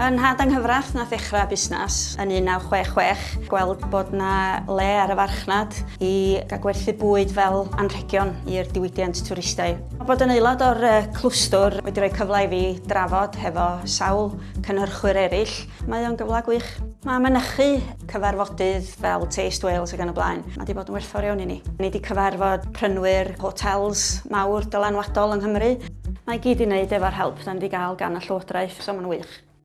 Yn had anghyfraith na ddechrau busnes yn 1966, gweld bod na le ar y farchnad i gael gwerthu bwyd fel anrhegion i'r diwydiant twristau. Bod yn aelod o'r clwstwr wedi rhoi cyfle i fi drafod hefo sawl cynhyrchwyr eraill, mae o'n gyfle gwych. Mae mynychu cyfarfodydd fel Taste Wales ac yn y blaen. Mae wedi bod yn werthfawr iawn i ni. Ni wedi cyfarfod prynwyr hotels mawr dylanwadol yng Nghymru. Mae gyd i wneud efo'r help dan wedi gael gan y Llywodraeth, so mae'n wych.